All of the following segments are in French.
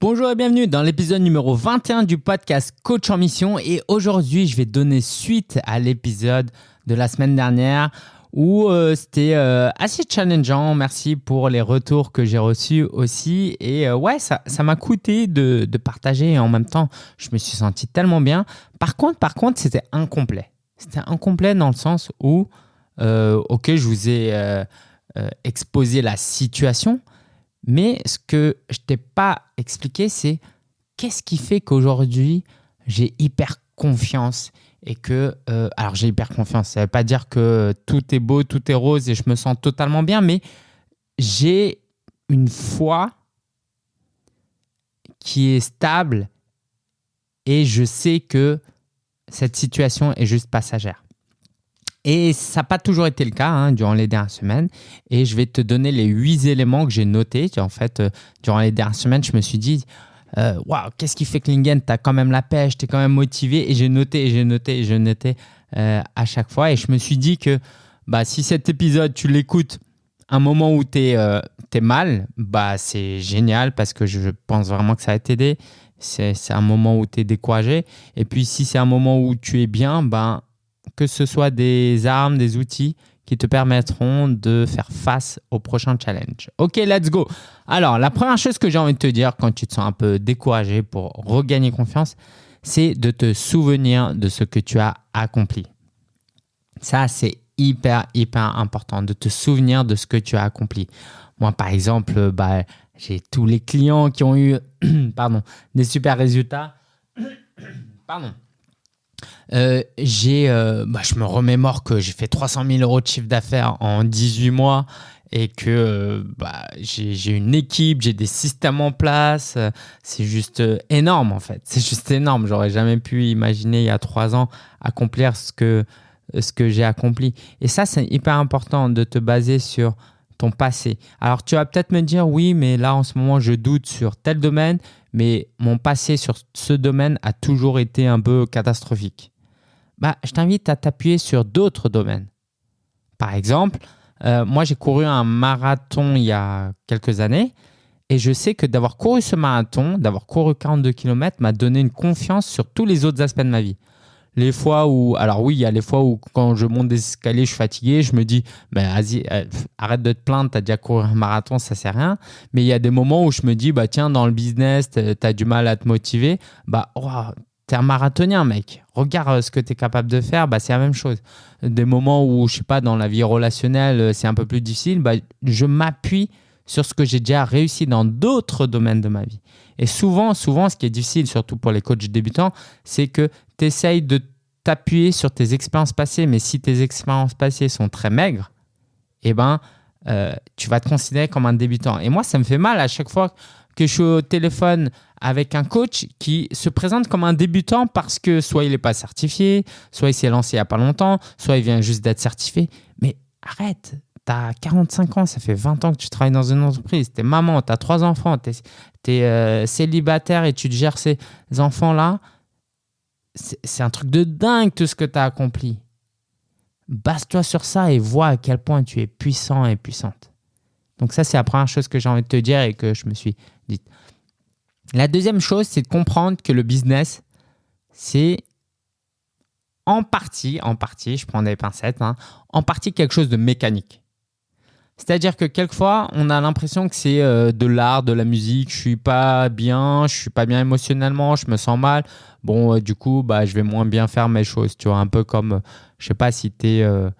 Bonjour et bienvenue dans l'épisode numéro 21 du podcast Coach en Mission. Et aujourd'hui, je vais donner suite à l'épisode de la semaine dernière où euh, c'était euh, assez challengeant. Merci pour les retours que j'ai reçus aussi. Et euh, ouais, ça m'a coûté de, de, partager et en même temps, je me suis senti tellement bien. Par contre, par contre, c'était incomplet. C'était incomplet dans le sens où, ok, je vous ai exposé la situation, mais ce que je t'ai pas expliqué, c'est qu'est-ce qui fait qu'aujourd'hui, j'ai hyper confiance et que, euh, alors j'ai hyper confiance, ça ne veut pas dire que tout est beau, tout est rose et je me sens totalement bien, mais j'ai une foi qui est stable et je sais que cette situation est juste passagère. Et ça n'a pas toujours été le cas hein, durant les dernières semaines. Et je vais te donner les huit éléments que j'ai notés. En fait, euh, durant les dernières semaines, je me suis dit, euh, waouh, qu'est-ce qui fait que Lingen, tu as quand même la pêche, tu es quand même motivé. Et j'ai noté, et j'ai noté, et je notais euh, à chaque fois. Et je me suis dit que bah, si cet épisode, tu l'écoutes un moment où tu es, mal, bah, c'est génial parce que je pense vraiment que ça va t'aider. C'est un moment où tu es découragé. Et puis, si c'est un moment où tu es bien, ben, que ce soit des armes, des outils qui te permettront de faire face au prochain challenge. Ok, let's go. Alors, la première chose que j'ai envie de te dire quand tu te sens un peu découragé pour regagner confiance, c'est de te souvenir de ce que tu as accompli. Ça, c'est hyper, hyper important de te souvenir de ce que tu as accompli. Moi, par exemple, bah, j'ai tous les clients qui ont eu pardon, des super résultats. pardon euh, j'ai, euh, bah, je me remémore que j'ai fait 300 000 euros de chiffre d'affaires en 18 mois et que euh, bah, j'ai une équipe, j'ai des systèmes en place. C'est juste énorme en fait. C'est juste énorme. J'aurais jamais pu imaginer il y a trois ans accomplir ce que, ce que j'ai accompli. Et ça, c'est hyper important de te baser sur ton passé. Alors tu vas peut-être me dire oui, mais là en ce moment je doute sur tel domaine, mais mon passé sur ce domaine a toujours été un peu catastrophique bah, je t'invite à t'appuyer sur d'autres domaines. Par exemple, euh, moi j'ai couru un marathon il y a quelques années et je sais que d'avoir couru ce marathon, d'avoir couru 42 km m'a donné une confiance sur tous les autres aspects de ma vie. Les fois où, alors oui, il y a les fois où quand je monte des escaliers, je suis fatigué, je me dis, mais vas-y, euh, arrête de te plaindre, tu as déjà couru un marathon, ça sert à rien. Mais il y a des moments où je me dis, bah tiens, dans le business, tu as du mal à te motiver, bah oh, tu es un marathonien, mec. Regarde euh, ce que tu es capable de faire, bah, c'est la même chose. Des moments où, je sais pas, dans la vie relationnelle, euh, c'est un peu plus difficile, bah, je m'appuie sur ce que j'ai déjà réussi dans d'autres domaines de ma vie. Et souvent, souvent, ce qui est difficile, surtout pour les coachs débutants, c'est que tu essayes de t'appuyer sur tes expériences passées, mais si tes expériences passées sont très maigres, eh ben, euh, tu vas te considérer comme un débutant. Et moi, ça me fait mal à chaque fois que je suis au téléphone avec un coach qui se présente comme un débutant parce que soit il n'est pas certifié, soit il s'est lancé il n'y a pas longtemps, soit il vient juste d'être certifié. Mais arrête, tu as 45 ans, ça fait 20 ans que tu travailles dans une entreprise, tu es maman, tu as trois enfants, tu es, euh, célibataire et tu te gères ces enfants-là. C'est un truc de dingue tout ce que tu as accompli. Base-toi sur ça et vois à quel point tu es puissant et puissante. Donc ça, c'est la première chose que j'ai envie de te dire et que je me suis dit. La deuxième chose, c'est de comprendre que le business, c'est en partie, en partie, je prends des pincettes, hein, en partie quelque chose de mécanique. C'est-à-dire que quelquefois, on a l'impression que c'est euh, de l'art, de la musique. Je suis pas bien, je suis pas bien émotionnellement, je me sens mal. Bon, euh, du coup, bah, je vais moins bien faire mes choses. Tu vois, un peu comme, je sais pas si tu es euh,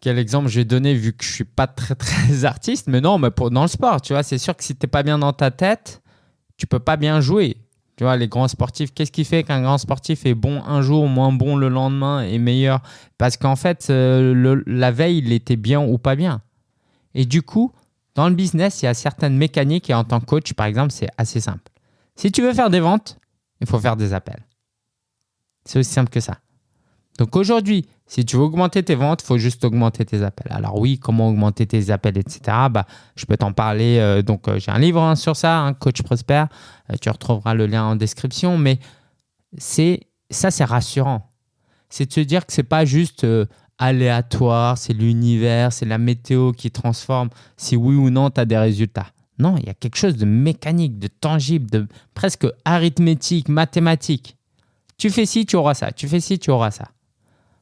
quel exemple je vais donner vu que je suis pas très très artiste, mais non, mais pour, dans le sport, tu vois, c'est sûr que si tu n'es pas bien dans ta tête, tu peux pas bien jouer. Tu vois, les grands sportifs, qu'est-ce qui fait qu'un grand sportif est bon un jour, moins bon le lendemain et meilleur? Parce qu'en fait, euh, la veille, il était bien ou pas bien. Et du coup, dans le business, il y a certaines mécaniques et en tant que coach, par exemple, c'est assez simple. Si tu veux faire des ventes, il faut faire des appels. C'est aussi simple que ça. Donc aujourd'hui, si tu veux augmenter tes ventes, il faut juste augmenter tes appels. Alors oui, comment augmenter tes appels, etc. Bah, je peux t'en parler. Euh, donc euh, j'ai un livre hein, sur ça, hein, Coach Prosper. Euh, tu retrouveras le lien en description. Mais c'est ça, c'est rassurant. C'est de se dire que c'est pas juste aléatoire, c'est l'univers, c'est la météo qui transforme si oui ou non tu as des résultats. Non, il y a quelque chose de mécanique, de tangible, de presque arithmétique, mathématique. Tu fais ci, tu auras ça. Tu fais ci, tu auras ça.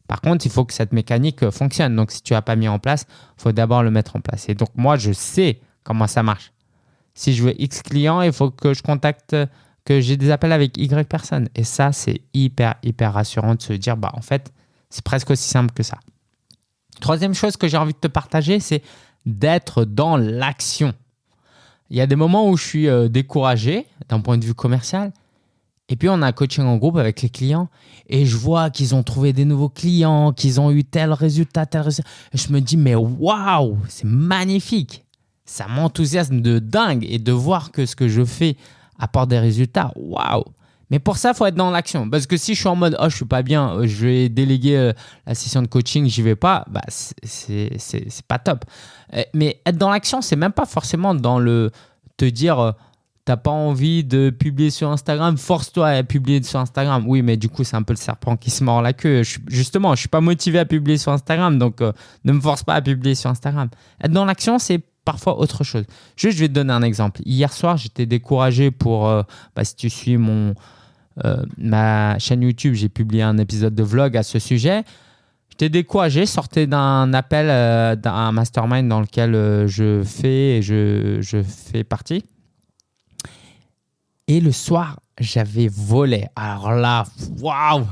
Par contre, il faut que cette mécanique euh, fonctionne. Donc, si tu n'as pas mis en place, il faut d'abord le mettre en place. Et donc, moi, je sais comment ça marche. Si je veux X clients, il faut que je contacte, que j'ai des appels avec Y personnes. Et ça, c'est hyper, hyper rassurant de se dire, bah, en fait, c'est presque aussi simple que ça. Troisième chose que j'ai envie de te partager, c'est d'être dans l'action. Il y a des moments où je suis euh, découragé d'un point de vue commercial. Et puis, on a un coaching en groupe avec les clients et je vois qu'ils ont trouvé des nouveaux clients, qu'ils ont eu tel résultat, tel résultat. Je me dis, mais waouh, c'est magnifique. Ça m'enthousiasme de dingue et de voir que ce que je fais apporte des résultats. Waouh. Mais pour ça, il faut être dans l'action. Parce que si je suis en mode, oh, je suis pas bien, euh, je vais déléguer euh, la session de coaching, j'y vais pas, bah, c'est pas top. Euh, mais être dans l'action, c'est même pas forcément dans le te dire, t'as pas envie de publier sur Instagram, force-toi à publier sur Instagram. Oui, mais du coup, c'est un peu le serpent qui se mord la queue. justement, je suis pas motivé à publier sur Instagram, donc ne me force pas à publier sur Instagram. Être dans l'action, c'est parfois autre chose. Juste, je vais te donner un exemple. Hier soir, j'étais découragé pour, bah, si tu suis mon, euh, ma chaîne YouTube, j'ai publié un épisode de vlog à ce sujet. J'étais découragé, sortais d'un appel euh, d'un mastermind dans lequel euh, je fais et je, je, fais partie. Et le soir, j'avais volé. Alors là, waouh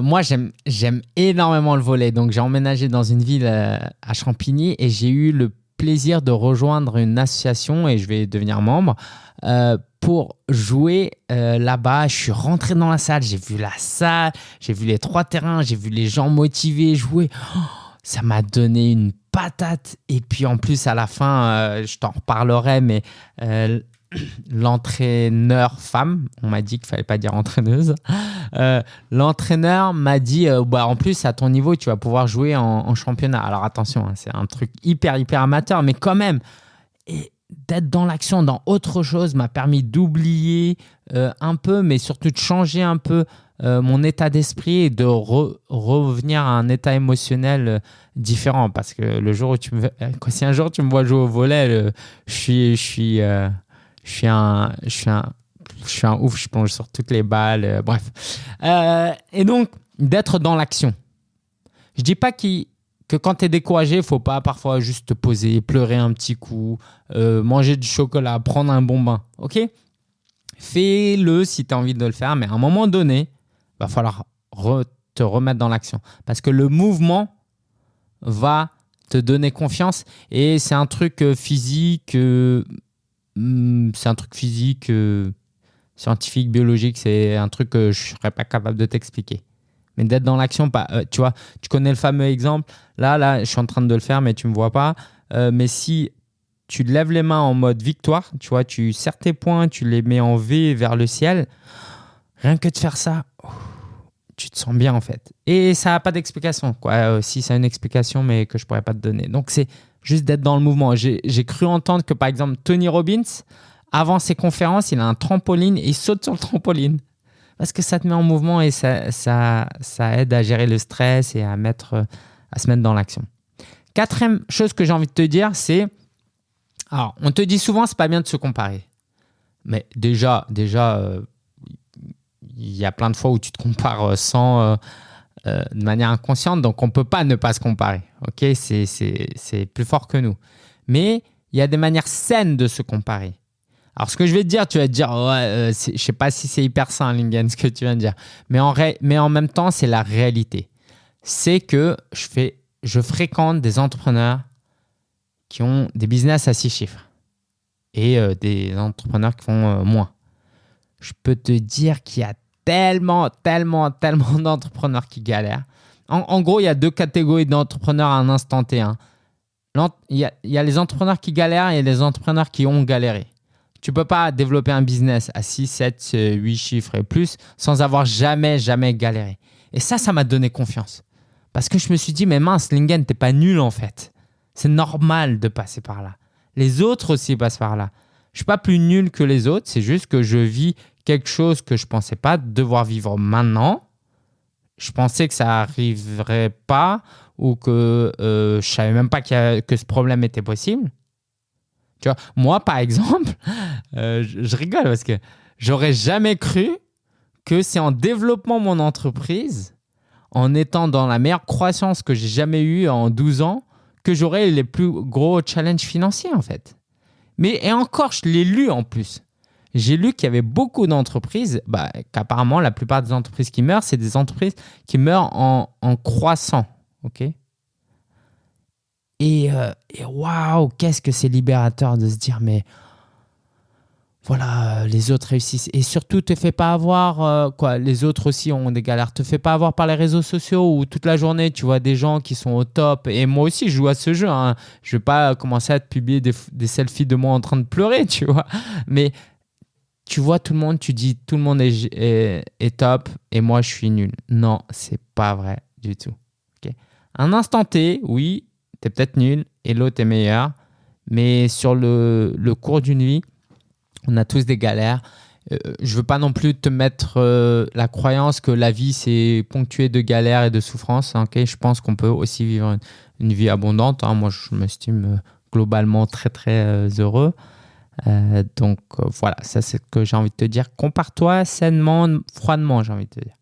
moi, j'aime énormément le volet. Donc, j'ai emménagé dans une ville à Champigny et j'ai eu le plaisir de rejoindre une association et je vais devenir membre pour jouer euh, là-bas. Je suis rentré dans la salle, j'ai vu la salle, j'ai vu les trois terrains, j'ai vu les gens motivés jouer. Oh, ça m'a donné une patate. Et puis en plus, à la fin, euh, je t'en reparlerai, mais euh, l'entraîneur femme, on m'a dit qu'il fallait pas dire entraîneuse, l'entraîneur m'a dit, bah, en plus, à ton niveau, tu vas pouvoir jouer en, championnat. Alors attention, hein, c'est un truc hyper, hyper amateur, mais quand même. D'être dans l'action, dans autre chose, m'a permis d'oublier euh, un peu, mais surtout de changer un peu euh, mon état d'esprit et de revenir à un état émotionnel euh, différent. Parce que le jour où tu me, si un jour tu me vois jouer au volet, je suis, je suis, je suis un, je suis un, je suis un ouf, je plonge sur toutes les balles, bref. et donc d'être dans l'action. Je dis pas que quand tu es découragé, il faut pas parfois juste te poser, pleurer un petit coup, euh, manger du chocolat, prendre un bon bain. Ok? Fais-le si tu as envie de le faire, mais à un moment donné, va falloir te remettre dans l'action. Parce que le mouvement va te donner confiance et c'est un truc euh, physique, euh, hmm, c'est un truc physique, scientifique, biologique, c'est un truc que je serais pas capable de t'expliquer mais d'être dans l'action. Euh, tu vois, tu connais le fameux exemple. Là, là, je suis en train de le faire, mais tu me vois pas. Euh, mais si tu lèves les mains en mode victoire, tu vois, tu serres tes poings, tu les mets en V vers le ciel, rien que de faire ça, tu te sens bien en fait. Et ça n'a pas d'explication. Quoi. Euh, si ça a une explication, mais que je pourrais pas te donner. Donc c'est juste d'être dans le mouvement. J'ai cru entendre que par exemple Tony Robbins, avant ses conférences, il a un trampoline et il saute sur le trampoline parce que ça te met en mouvement et ça, aide à gérer le stress et à, mettre, à se mettre dans l'action. Quatrième chose que j'ai envie de te dire, c'est, alors on te dit souvent c'est pas bien de se comparer, mais déjà, déjà, euh, il y a plein de fois où tu te compares euh, sans, euh, de manière inconsciente, donc on peut pas ne pas se comparer. Ok, c'est plus fort que nous, mais il y a des manières saines de se comparer. Alors, ce que je vais te dire, tu vas te dire, ouais, euh, je sais pas si c'est hyper sain, Lingen, ce que tu viens de dire. Mais en, mais en même temps, c'est la réalité. C'est que je, fais, je fréquente des entrepreneurs qui ont des business à six chiffres et euh, des entrepreneurs qui font euh, moins. Je peux te dire qu'il y a tellement, tellement, tellement d'entrepreneurs qui galèrent. En, gros, il y a deux catégories d'entrepreneurs à un instant T. Hein. Il, y a, les entrepreneurs qui galèrent et les entrepreneurs qui ont galéré. Tu peux pas développer un business à 6, 7, 8 chiffres et plus sans avoir jamais, jamais galéré. Et ça, ça m'a donné confiance. Parce que je me suis dit, mais mince, Lingen, t'es pas nul en fait. C'est normal de passer par là. Les autres aussi passent par là. Je suis pas plus nul que les autres, c'est juste que je vis quelque chose que je pensais pas devoir vivre maintenant. Je pensais que ça arriverait pas ou que euh, je savais même pas que ce problème était possible. Tu vois, moi, par exemple, euh, je, je rigole parce que j'aurais jamais cru que c'est en développant mon entreprise, en étant dans la meilleure croissance que j'ai jamais eue en 12 ans, que j'aurais les plus gros challenges financiers en fait. Mais et encore, je l'ai lu en plus. J'ai lu qu'il y avait beaucoup d'entreprises, bah, qu'apparemment la plupart des entreprises qui meurent, c'est des entreprises qui meurent en, en croissant. euh, et waouh, qu'est-ce que c'est libérateur de se dire, mais voilà, euh, les autres réussissent. Et surtout, te fais pas avoir, euh, quoi, les autres aussi ont des galères. Te fais pas avoir par les réseaux sociaux où toute la journée, tu vois des gens qui sont au top. Et moi aussi, je joue à ce jeu. Hein. Je vais pas commencer à te publier des, des, selfies de moi en train de pleurer, tu vois. Mais tu vois tout le monde, tu dis tout le monde est, est, top et moi, je suis nul. Non, c'est pas vrai du tout. Un instant T, oui, tu es peut-être nul et l'autre est meilleur. Mais sur le, le cours d'une vie, on a tous des galères. Euh, je veux pas non plus te mettre euh, la croyance que la vie c'est ponctué de galères et de souffrances. Hein, okay je pense qu'on peut aussi vivre une, vie abondante. Hein. Moi, je m'estime euh, globalement très très euh, heureux. Donc voilà, ça c'est ce que j'ai envie de te dire. Compare-toi sainement, froidement, j'ai envie de te dire.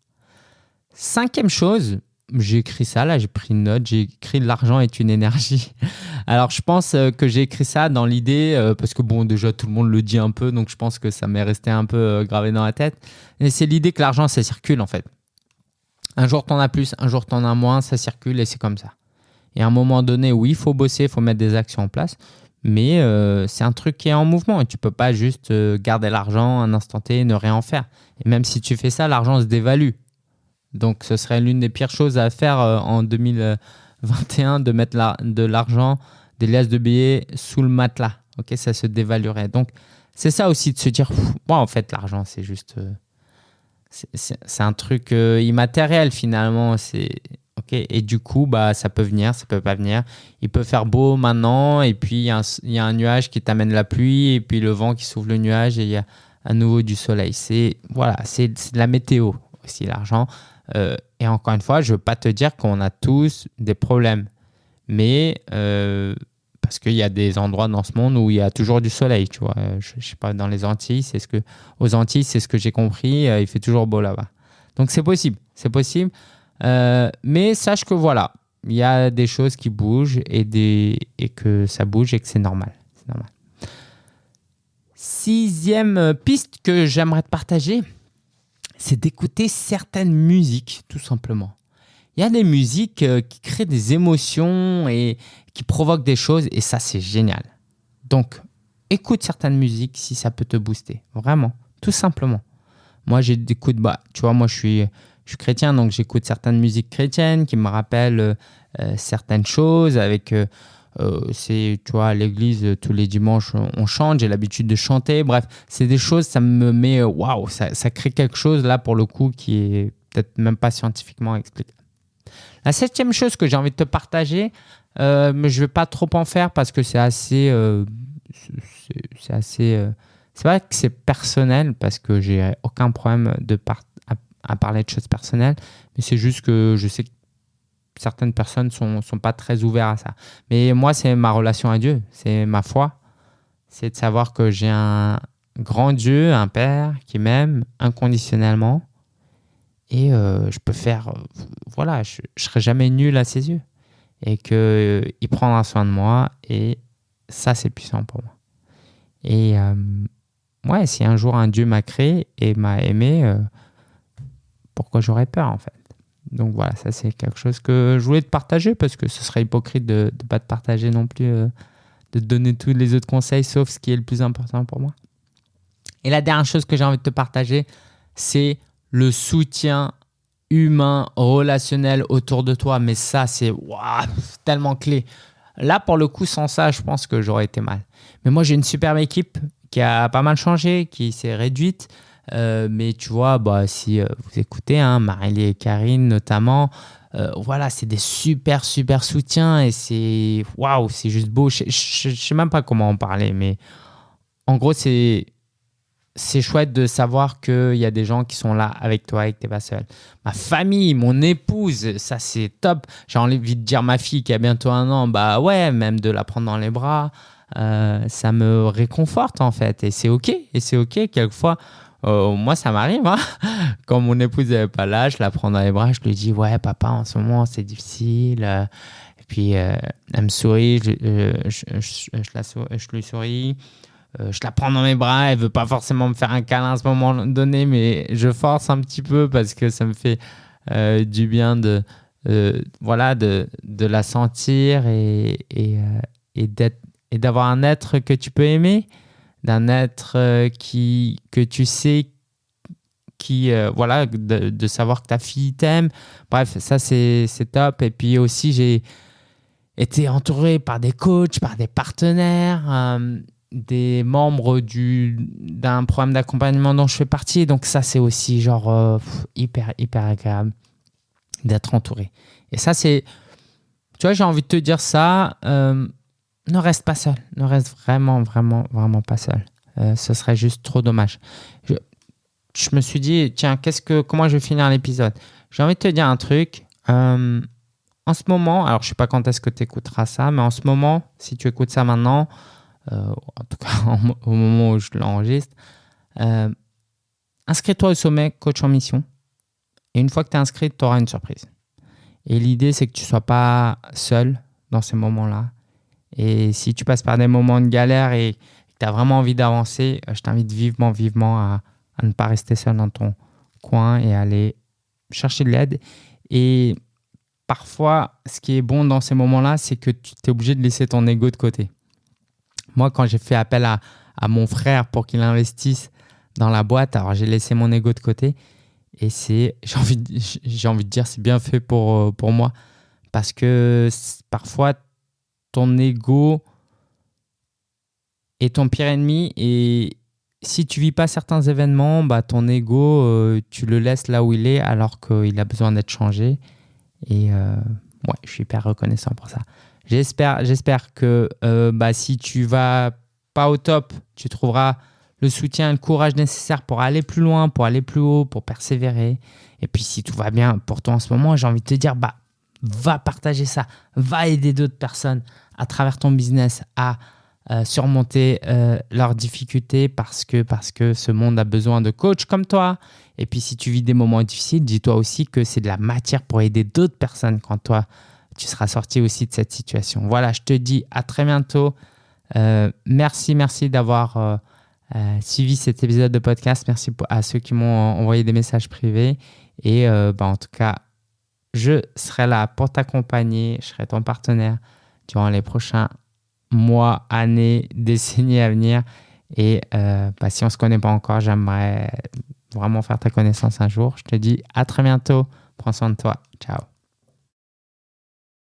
Cinquième chose, j'ai écrit ça, là j'ai pris une note, j'ai écrit l'argent est une énergie. Alors je pense euh, que j'ai écrit ça dans l'idée, euh, parce que bon déjà tout le monde le dit un peu, donc je pense que ça m'est resté un peu euh, gravé dans la tête. Et c'est l'idée que l'argent ça circule en fait. Un jour t'en as plus, un jour t'en as moins, ça circule et c'est comme ça. Et à un moment donné, oui, il faut bosser, il faut mettre des actions en place, mais c'est un truc qui est en mouvement et tu peux pas juste garder l'argent un instant T et ne rien en faire. Et même si tu fais ça, l'argent se dévalue. Donc, ce serait l'une des pires choses à faire euh, en 2021 de mettre de l'argent, des liasses de billets sous le matelas. Ok, ça se dévaluerait. Donc, c'est ça aussi de se dire, bon, en fait, l'argent, c'est juste, euh, c'est un truc euh, immatériel finalement. C'est. Et du coup, bah, ça peut venir, ça peut pas venir. Il peut faire beau maintenant, et puis il y, a un nuage qui t'amène la pluie, et puis le vent qui souffle le nuage, et il y a à nouveau du soleil. C'est voilà, c'est de la météo aussi l'argent. Euh, et encore une fois, je ne veux pas te dire qu'on a tous des problèmes, mais euh, parce qu'il y a des endroits dans ce monde où il y a toujours du soleil, tu vois. Je, je sais pas, dans les Antilles, c'est ce que, aux Antilles, c'est ce que j'ai compris, euh, il fait toujours beau là-bas. Donc c'est possible, c'est possible. Euh, mais sache que voilà, il y a des choses qui bougent et, que ça bouge et que c'est normal. Sixième piste que j'aimerais te partager, c'est d'écouter certaines musiques, tout simplement. Il y a des musiques euh, qui créent des émotions et qui provoquent des choses, et ça, c'est génial. Donc, écoute certaines musiques si ça peut te booster, vraiment, tout simplement. Moi, j'écoute, bah, tu vois, moi, je suis, je suis chrétien, donc j'écoute certaines musiques chrétiennes qui me rappellent euh, certaines choses avec. Euh, euh, c'est, tu vois, à l'église, tous les dimanches, on chante, j'ai l'habitude de chanter. Bref, c'est des choses, ça me met, waouh, ça, ça, crée quelque chose là pour le coup qui est peut-être même pas scientifiquement expliqué. La septième chose que j'ai envie de te partager, euh, mais je vais pas trop en faire parce que c'est assez, euh, c'est assez, euh, c'est vrai que c'est personnel parce que j'ai aucun problème de à, à, parler de choses personnelles, mais c'est juste que je sais que certaines personnes sont, sont pas très ouvertes à ça. Mais moi, c'est ma relation à Dieu, c'est ma foi, c'est de savoir que j'ai un grand Dieu, un Père qui m'aime inconditionnellement. Et euh, je peux faire, euh, voilà, je, je serai jamais nul à ses yeux. Et que euh, prendra soin de moi. Et ça c'est puissant pour moi. Et ouais, si un jour un Dieu m'a créé et m'a aimé, pourquoi j'aurais peur en fait? Donc voilà, ça c'est quelque chose que je voulais te partager parce que ce serait hypocrite de ne pas te partager non plus, euh, de te donner tous les autres conseils sauf ce qui est le plus important pour moi. Et la dernière chose que j'ai envie de te partager, c'est le soutien humain, relationnel autour de toi. Mais ça, c'est tellement clé. Là, pour le coup, sans ça, je pense que j'aurais été mal. Mais moi, j'ai une superbe équipe qui a pas mal changé, qui s'est réduite. Euh, mais tu vois, bah, si euh, vous écoutez, hein, et Karine notamment, euh, voilà, c'est des super, super soutiens et c'est waouh, c'est juste beau. Je ne sais même pas comment en parler, mais en gros, c'est. C'est chouette de savoir qu'il y a des gens qui sont là avec toi et que tu n'es pas seul. Ma famille, mon épouse, ça c'est top. J'ai envie de dire ma fille qui a bientôt un an, bah ouais, même de la prendre dans les bras. ça me réconforte en fait. Et c'est OK. Et c'est OK. Quelquefois, moi, ça m'arrive. Hein. Quand mon épouse n'est pas là, je la prends dans les bras, je lui dis Ouais, papa, en ce moment, c'est difficile. Et puis, elle me sourit, je, la, je lui souris. Euh, je la prends dans mes bras, elle veut pas forcément me faire un câlin à ce moment donné, mais je force un petit peu parce que ça me fait euh, du bien de, euh, voilà, de, de, la sentir et, et, et d'avoir un être que tu peux aimer, d'un être qui, que tu sais qui, voilà, de, savoir que ta fille t'aime. Bref, ça c'est top. Et puis aussi, j'ai été entouré par des coachs, par des partenaires des membres d'un programme d'accompagnement dont je fais partie. Donc ça, c'est aussi genre euh, hyper, hyper agréable d'être entouré. Et ça, c'est... Tu vois, j'ai envie de te dire ça. Euh, ne reste pas seul. Ne reste vraiment, vraiment, vraiment pas seul. Euh, ce serait juste trop dommage. Je, me suis dit, tiens, qu'est-ce que, comment je vais finir l'épisode? J'ai envie de te dire un truc. en ce moment, alors je ne sais pas quand est-ce que tu écouteras ça, mais en ce moment, si tu écoutes ça maintenant, euh, en tout cas au moment où je l'enregistre, euh, inscris-toi au sommet coach en mission. Et une fois que tu es inscrit, tu auras une surprise. Et l'idée, c'est que tu ne sois pas seul dans ces moments-là. Et si tu passes par des moments de galère et que tu as vraiment envie d'avancer, euh, je t'invite vivement, vivement à, à, ne pas rester seul dans ton coin et aller chercher de l'aide. Et parfois, ce qui est bon dans ces moments-là, c'est que tu es obligé de laisser ton ego de côté. Moi, quand j'ai fait appel à, mon frère pour qu'il investisse dans la boîte, alors j'ai laissé mon ego de côté. Et c'est, j'ai envie, envie de dire, c'est bien fait pour, euh, pour moi. Parce que parfois, ton ego est ton pire ennemi. Et si tu vis pas certains événements, bah, ton ego, euh, tu le laisses là où il est alors qu'il a besoin d'être changé. Et euh, ouais, je suis hyper reconnaissant pour ça. J'espère, que euh, bah, si tu vas pas au top, tu trouveras le soutien le courage nécessaire pour aller plus loin, pour aller plus haut, pour persévérer. Et puis si tout va bien pour toi en ce moment, j'ai envie de te dire, bah, va partager ça, va aider d'autres personnes à travers ton business à euh, surmonter euh, leurs difficultés parce que, parce que ce monde a besoin de coachs comme toi. Et puis si tu vis des moments difficiles, dis-toi aussi que c'est de la matière pour aider d'autres personnes quand toi, tu seras sorti aussi de cette situation. Voilà, je te dis à très bientôt. Euh, merci, merci d'avoir suivi cet épisode de podcast. Merci à ceux qui m'ont envoyé des messages privés. Et bah, en tout cas, je serai là pour t'accompagner. Je serai ton partenaire durant les prochains mois, années, décennies à venir. Et bah, si on ne se connaît pas encore, j'aimerais vraiment faire ta connaissance un jour. Je te dis à très bientôt. Prends soin de toi. Ciao.